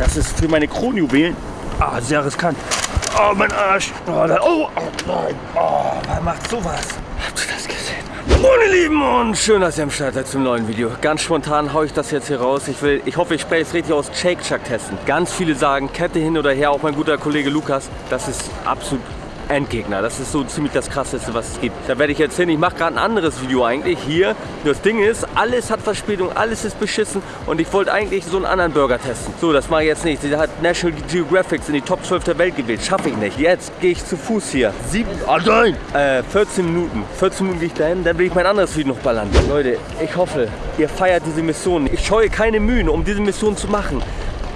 das ist für meine Kronjuwelen. Ah, sehr riskant. Oh, mein Arsch. Oh, da, oh, nein. Oh, wer macht sowas? Habt ihr das gesehen? Meine Lieben und schön, dass ihr am Start seid zum neuen Video. Ganz spontan haue ich das jetzt hier raus. Ich will, ich hoffe, ich spreche es richtig aus, Shake Shack testen. Ganz viele sagen Kette hin oder her, auch mein guter Kollege Lukas. Das ist absolut Endgegner. Das ist so ziemlich das krasseste, was es gibt. Da werde ich jetzt hin. Ich mache gerade ein anderes Video eigentlich hier. Das Ding ist, alles hat Verspätung, alles ist beschissen und ich wollte eigentlich so einen anderen Burger testen. So, das mache ich jetzt nicht. Der hat National Geographic in die Top 12 der Welt gewählt. Schaffe ich nicht. Jetzt gehe ich zu Fuß hier. Sieben, oh nein! Äh, 14 Minuten. 14 Minuten gehe ich dahin, dann will ich mein anderes Video noch ballern. Leute, ich hoffe, ihr feiert diese Mission. Ich scheue keine Mühen, um diese Mission zu machen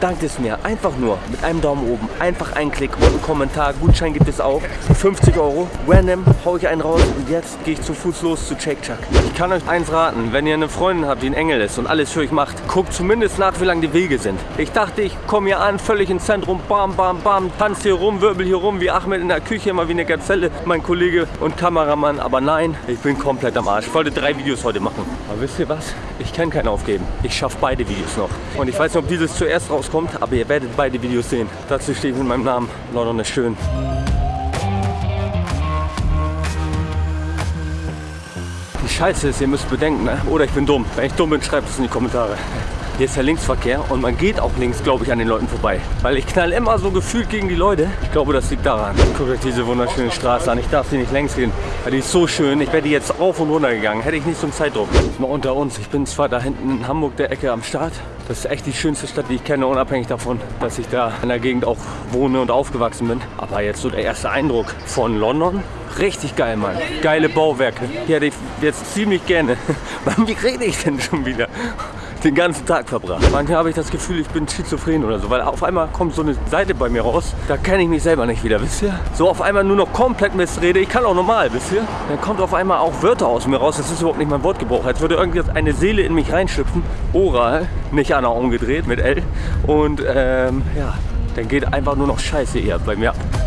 dankt es mir. Einfach nur mit einem Daumen oben. Einfach einen Klick und einen Kommentar. Gutschein gibt es auch. 50 Euro. Random haue ich einen raus und jetzt gehe ich zu Fuß los zu Shake Chuck. Ich kann euch eins raten. Wenn ihr eine Freundin habt, die ein Engel ist und alles für euch macht, guckt zumindest nach, wie lang die Wege sind. Ich dachte, ich komme hier an, völlig ins Zentrum. Bam, bam, bam. Tanz hier rum, wirbel hier rum, wie Ahmed in der Küche, immer wie eine Gazelle. Mein Kollege und Kameramann. Aber nein, ich bin komplett am Arsch. Ich wollte drei Videos heute machen. Aber wisst ihr was? Ich kann keinen aufgeben. Ich schaffe beide Videos noch. Und ich weiß nicht, ob dieses zuerst rauskommt, aber ihr werdet beide Videos sehen. Dazu stehe ich mit meinem Namen. London ist schön. Die Scheiße ist, ihr müsst bedenken, ne? oder ich bin dumm. Wenn ich dumm bin, schreibt es in die Kommentare. Hier ist der Linksverkehr und man geht auch links, glaube ich, an den Leuten vorbei. Weil ich knall immer so gefühlt gegen die Leute. Ich glaube, das liegt daran. Guckt euch diese wunderschöne Straße an. Ich darf hier nicht längs gehen, weil die ist so schön. Ich wäre jetzt auf und runter gegangen. Hätte ich nicht so einen Zeitdruck. Mal unter uns. Ich bin zwar da hinten in Hamburg der Ecke am Start. Das ist echt die schönste Stadt, die ich kenne, unabhängig davon, dass ich da in der Gegend auch wohne und aufgewachsen bin. Aber jetzt so der erste Eindruck von London. Richtig geil, Mann. Geile Bauwerke. Die hätte ich jetzt ziemlich gerne. Wie rede ich denn schon wieder? Den ganzen Tag verbracht. Manchmal habe ich das Gefühl, ich bin schizophren oder so, weil auf einmal kommt so eine Seite bei mir raus, da kenne ich mich selber nicht wieder, wisst ihr? So auf einmal nur noch komplett Missrede, ich kann auch normal, wisst ihr? Dann kommt auf einmal auch Wörter aus mir raus, das ist überhaupt nicht mein Wortgebrauch, als würde irgendwie eine Seele in mich reinschlüpfen, oral, nicht Anna umgedreht mit L und ähm, ja, dann geht einfach nur noch Scheiße eher bei mir ab.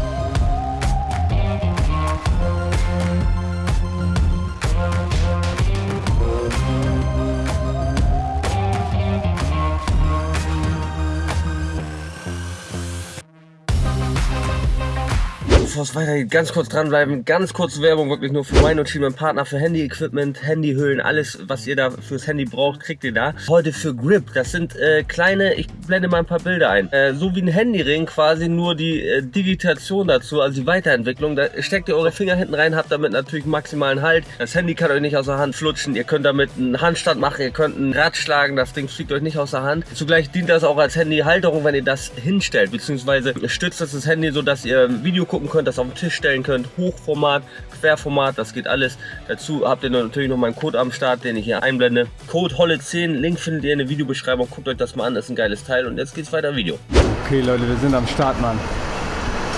Bevor es weitergeht, ganz kurz dranbleiben. Ganz kurz Werbung, wirklich nur für meinen und mein Partner für Handy-Equipment, Handyhüllen, alles, was ihr da fürs Handy braucht, kriegt ihr da. Heute für Grip. Das sind äh, kleine, ich blende mal ein paar Bilder ein. Äh, so wie ein Handyring, quasi nur die äh, Digitation dazu, also die Weiterentwicklung. Da steckt ihr eure Finger hinten rein, habt damit natürlich maximalen Halt. Das Handy kann euch nicht aus der Hand flutschen. Ihr könnt damit einen Handstand machen, ihr könnt ein Rad schlagen, das Ding fliegt euch nicht aus der Hand. Zugleich dient das auch als Handyhalterung, wenn ihr das hinstellt, beziehungsweise stützt das das Handy so, dass ihr Video gucken könnt, das auf den Tisch stellen könnt. Hochformat, Querformat, das geht alles. Dazu habt ihr natürlich noch meinen Code am Start, den ich hier einblende. Code Holle10, Link findet ihr in der Videobeschreibung. Guckt euch das mal an, das ist ein geiles Teil. Und jetzt geht's weiter Video. Okay Leute, wir sind am Start, Mann.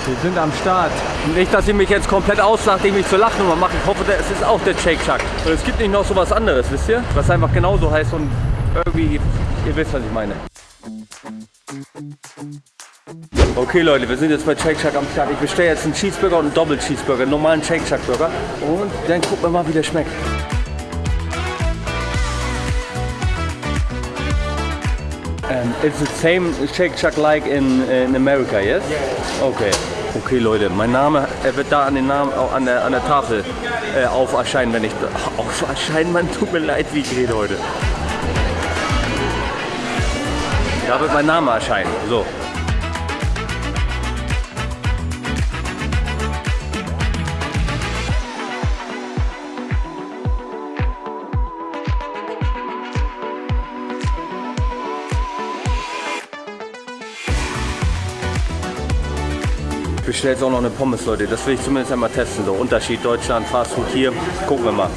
Wir sind am Start. Nicht, dass ihr mich jetzt komplett auslacht, ich mich zur Lachnummer mache. Ich hoffe, es ist auch der Shake Shack. Und es gibt nicht noch so was anderes, wisst ihr? Was einfach genauso heißt und irgendwie, ihr wisst, was ich meine. Okay Leute, wir sind jetzt bei Shake Shack am Start. Ich bestelle jetzt einen Cheeseburger und einen Doppel Cheeseburger, einen normalen Shake Shack Burger. Und dann gucken wir mal, wie der schmeckt. Um, it's the same Shake Shack like in, in America, yes? Okay. Okay Leute, mein Name, er wird da an, den Namen, an, der, an der Tafel äh, auf erscheinen, wenn ich... Auf erscheinen, man tut mir leid, wie ich rede heute. Da wird mein Name erscheinen. So. Bestelle jetzt auch noch eine Pommes, Leute. Das will ich zumindest einmal testen. So, Unterschied Deutschland, Fastfood hier. Gucken wir mal.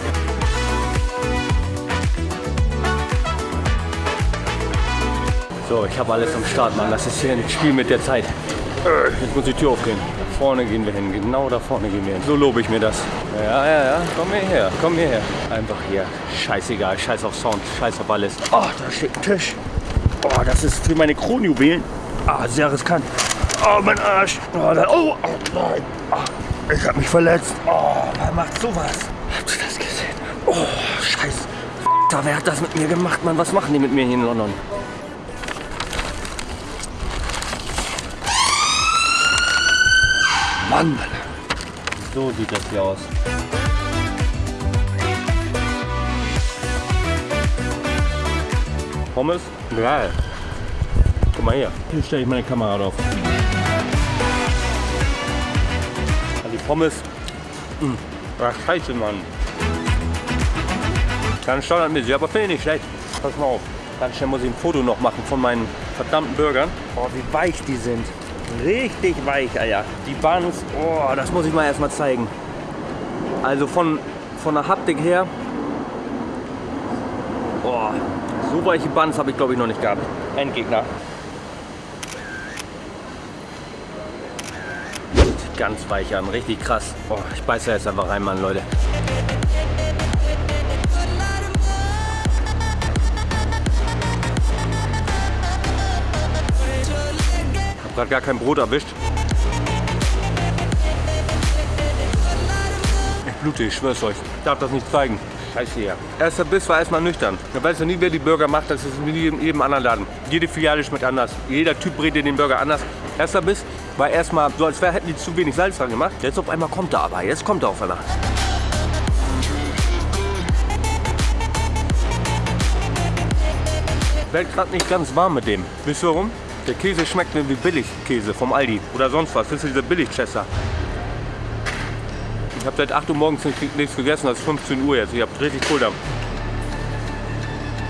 So, ich habe alles am Start, Mann. Das ist hier ein Spiel mit der Zeit. Jetzt muss die Tür aufgehen. Da vorne gehen wir hin. Genau da vorne gehen wir hin. So lobe ich mir das. Ja, ja, ja. Komm hierher. Komm hierher. Einfach hier. Scheißegal. Scheiß auf Sound. Scheiß auf alles. Oh, da steht ein Tisch. Oh, das ist für meine Kronjuwelen. Ah, sehr riskant. Oh, mein Arsch. Oh, da, oh, oh nein. Oh, ich hab mich verletzt. Oh, ah, wer macht sowas? Habt ihr das gesehen? Oh, scheiße. Wer hat das mit mir gemacht, Mann? Was machen die mit mir hier in London? Mann, So sieht das hier aus. Pommes? Geil. Guck mal hier. Hier stelle ich meine Kamera drauf. Pommes. Mh. Ach, scheiße, Mann. Ganz standardmäßig, aber finde ich nicht schlecht. Pass mal auf. Ganz schnell muss ich ein Foto noch machen von meinen verdammten Burgern. Oh, wie weich die sind. Richtig weich, Alter. Die Buns, oh, das muss ich mal erstmal zeigen. Also von, von der Haptik her, oh, so weiche Buns habe ich glaube ich noch nicht gehabt. Endgegner. Ganz weich an, richtig krass. Oh, ich beiße jetzt einfach rein, Mann, Leute. Hab grad gar kein Brot erwischt. Ich blute, ich schwör's euch. Ich darf das nicht zeigen. Scheiße hier. Erster Biss war erstmal nüchtern. Man weiß ja nie, wer die Burger macht. Das ist wie in jedem anderen Laden. Jede Filiale schmeckt anders. Jeder Typ redet den Burger anders. Erster Biss war erstmal so, als wär, hätten die zu wenig Salz dran gemacht. Jetzt auf einmal kommt er aber. Jetzt kommt er auf einmal. Werd gerade nicht ganz warm mit dem. Wisst ihr warum? Der Käse schmeckt mir wie Billigkäse vom Aldi oder sonst was. Das ist diese Billig-Chester. Ich habe seit 8 Uhr morgens nicht- nichts gegessen, das ist 15 Uhr jetzt. Ich habe richtig Kohldampf.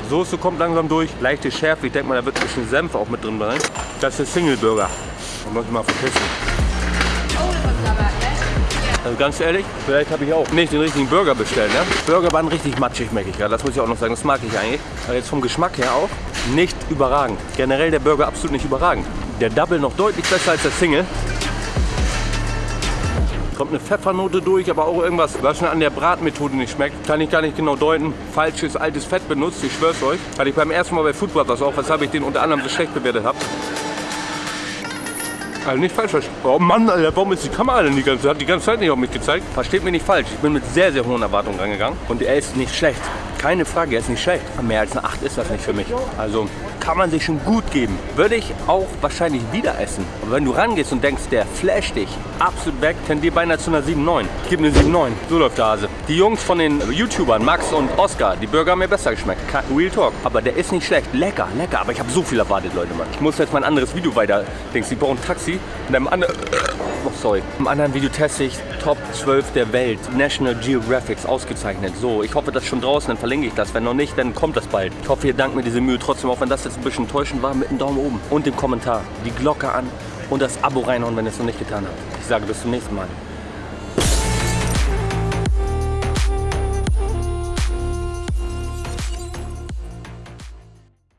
Soße kommt langsam durch, leichte Schärfe. Ich denke mal, da wird ein bisschen Senf auch mit drin sein. Das ist Single Burger. Da muss ich mal verpissen. Also ganz ehrlich, vielleicht habe ich auch nicht den richtigen Burger bestellt. Ne? Burger waren richtig matschig, merke ich gerade. Das muss ich auch noch sagen. Das mag ich eigentlich. Aber jetzt vom Geschmack her auch nicht überragend. Generell der Burger absolut nicht überragend. Der Double noch deutlich besser als der Single. Kommt eine Pfeffernote durch, aber auch irgendwas, was mir an der Bratmethode nicht schmeckt. Kann ich gar nicht genau deuten. Falsches, altes Fett benutzt, ich schwör's euch. Hatte ich beim ersten Mal bei Food Brothers auch, weshalb ich den unter anderem so schlecht bewertet habe. Also nicht falsch verstehen. Oh Mann, Alter, warum ist die Kamera denn die ganze Zeit? Die ganze Zeit nicht auf mich gezeigt. Versteht mich nicht falsch. Ich bin mit sehr, sehr hohen Erwartungen rangegangen. Und er ist nicht schlecht. Keine Frage, er ist nicht schlecht. Mehr als eine 8 ist das nicht für mich. Also kann man sich schon gut geben. Würde ich auch wahrscheinlich wieder essen. Aber wenn du rangehst und denkst, der flasht dich absolut weg, tendier beinahe zu einer 7,9. Ich gebe eine 7,9. So läuft der Hase. Die Jungs von den YouTubern, Max und Oscar, die Burger haben mir besser geschmeckt. Real Talk. Aber der ist nicht schlecht. Lecker, lecker. Aber ich habe so viel erwartet, Leute. Mann. Ich muss jetzt mein anderes Video weiter. Denkst, ich brauche ein Taxi. Und einem anderen... Oh, sorry. Im anderen Video teste ich Top 12 der Welt. National Geographics ausgezeichnet. So, ich hoffe, das ist schon draußen. Dann verlinke ich das. Wenn noch nicht, dann kommt das bald. Ich hoffe, ihr dankt mir diese Mühe trotzdem, auch wenn das jetzt ein bisschen enttäuschend war, mit einem Daumen oben. Und dem Kommentar. Die Glocke an und das Abo reinhauen, wenn ihr es noch nicht getan habt. Ich sage bis zum nächsten Mal.